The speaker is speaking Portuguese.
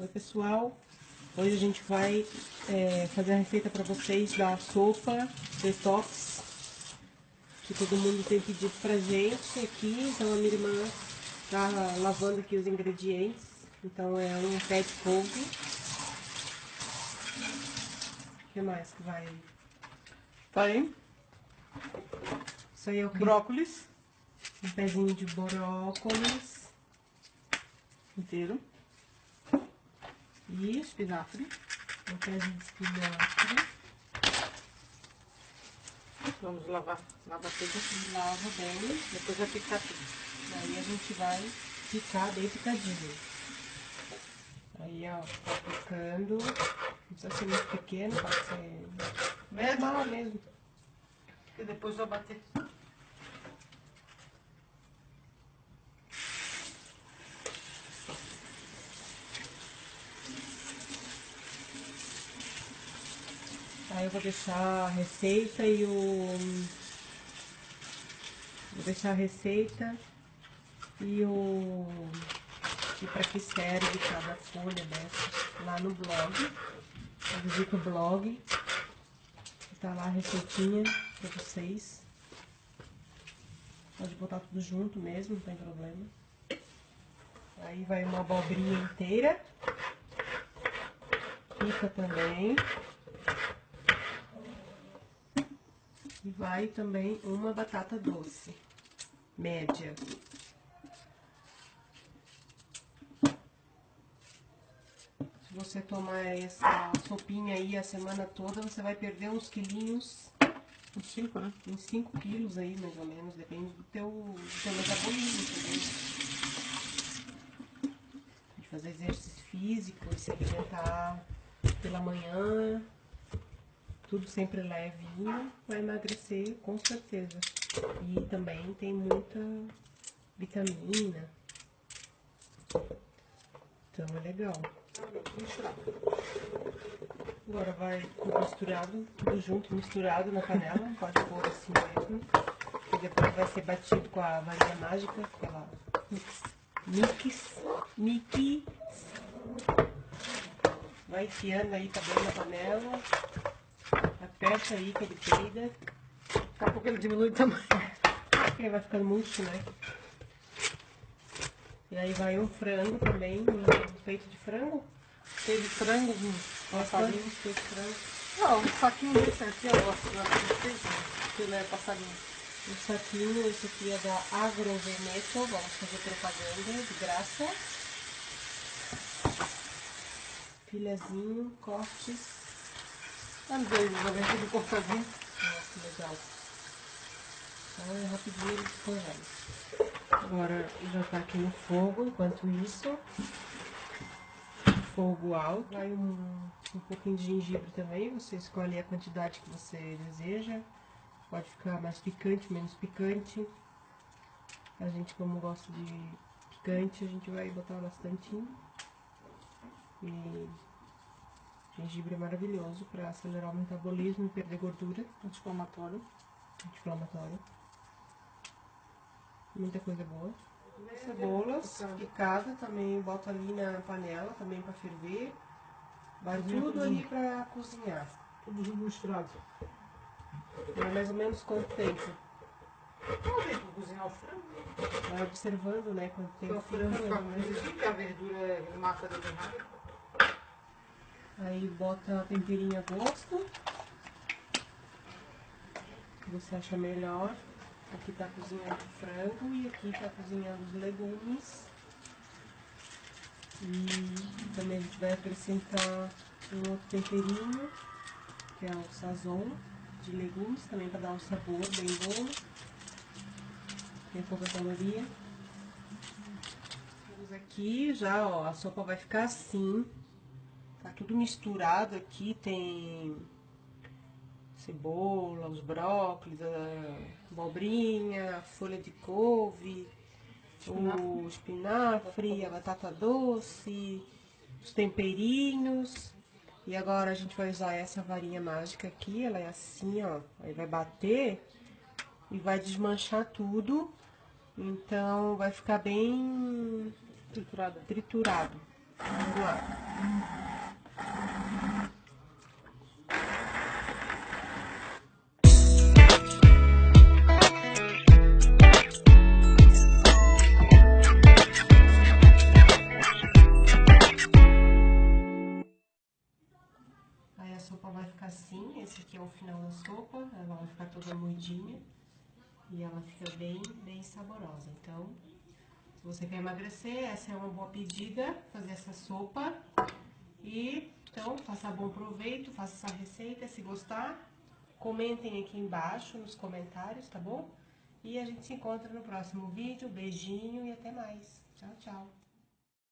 Oi pessoal, hoje a gente vai é, fazer a receita para vocês da sopa detox que todo mundo tem pedido pra gente aqui, então a minha irmã tá lavando aqui os ingredientes, então é um pé de couve. O que mais que vai? Tá aí, Isso aí é o que? brócolis. Um pezinho de brócolis. Inteiro, e espinafre, um pezinho de espinafre. vamos lavar, lavar tudo, Lava bem. depois vai picar tudo. Aí a gente vai picar bem picadinho. Aí, ó, tá picando. Não precisa ser muito pequeno, pode ser normal mesmo. E depois vai bater. Aí eu vou deixar a receita e o. Vou deixar a receita e o. E pra que serve cada folha dessa lá no blog. Visita o blog. Tá lá a receitinha pra vocês. Pode botar tudo junto mesmo, não tem problema. Aí vai uma abobrinha inteira. Pica também. E vai também uma batata doce, média. Se você tomar essa sopinha aí a semana toda, você vai perder uns quilinhos, Uns cinco, né? uns 5 quilos aí, mais ou menos, depende do teu, do teu metabolismo também. De fazer exercício físico e se alimentar pela manhã, tudo sempre levinho, vai emagrecer com certeza. E também tem muita vitamina. Então é legal. Agora vai tudo misturado, tudo junto, misturado na panela. Pode pôr assim mesmo. E depois vai ser batido com a varinha mágica, com ela mix, mix, mix. Vai enfiando aí também na panela. Aperta aí que ele peida. Daqui a pouco ele diminui o tamanho. Porque vai ficando muito, né? E aí vai um frango também, um peito de frango. Teve frango, um passarinho. peito de frango. Não, um saquinho desse aqui eu gosto ele é passarinho. Um saquinho, esse aqui é da Agroveneto, vamos fazer propaganda de graça. Filezinho, cortes. Às vezes, já vem tudo cortadinho. Nossa, que legal. Então é rapidinho ele descongela. Agora já tá aqui no fogo, enquanto isso. Fogo alto. Vai um, um pouquinho de gengibre também, você escolhe a quantidade que você deseja. Pode ficar mais picante, menos picante. A gente como gosta de picante, a gente vai botar bastantinho. E gengibre é maravilhoso para acelerar o metabolismo e perder gordura Anti-inflamatório. anti-inflamatório. Muita coisa boa. Cebolas picada também bota ali na panela também para ferver. Vai tudo ali para cozinhar. Tudo junto misturado. Vai mais ou menos quanto tempo? Não tem pra cozinhar o frango. Vai observando, né? Quanto tempo o frango fica, fica a verdura é mata dele rápido. Aí bota temperinho a gosto. Que você acha melhor. Aqui tá cozinhando o frango e aqui tá cozinhando os legumes. E também a gente vai acrescentar um outro temperinho, que é o sazon de legumes, também para dar um sabor bem bom. Tem pouca caloria. Vamos aqui já, ó, a sopa vai ficar assim. Tá tudo misturado aqui, tem cebola, os brócolis, a abobrinha, a folha de couve, o espinafre, a batata doce, os temperinhos. E agora a gente vai usar essa varinha mágica aqui, ela é assim, ó. Aí vai bater e vai desmanchar tudo. Então vai ficar bem Triturada. triturado. Vamos lá. O final da sopa, ela vai ficar toda moidinha e ela fica bem, bem saborosa. Então, se você quer emagrecer, essa é uma boa pedida, fazer essa sopa. E, então, faça bom proveito, faça essa receita, se gostar, comentem aqui embaixo nos comentários, tá bom? E a gente se encontra no próximo vídeo, beijinho e até mais. Tchau, tchau!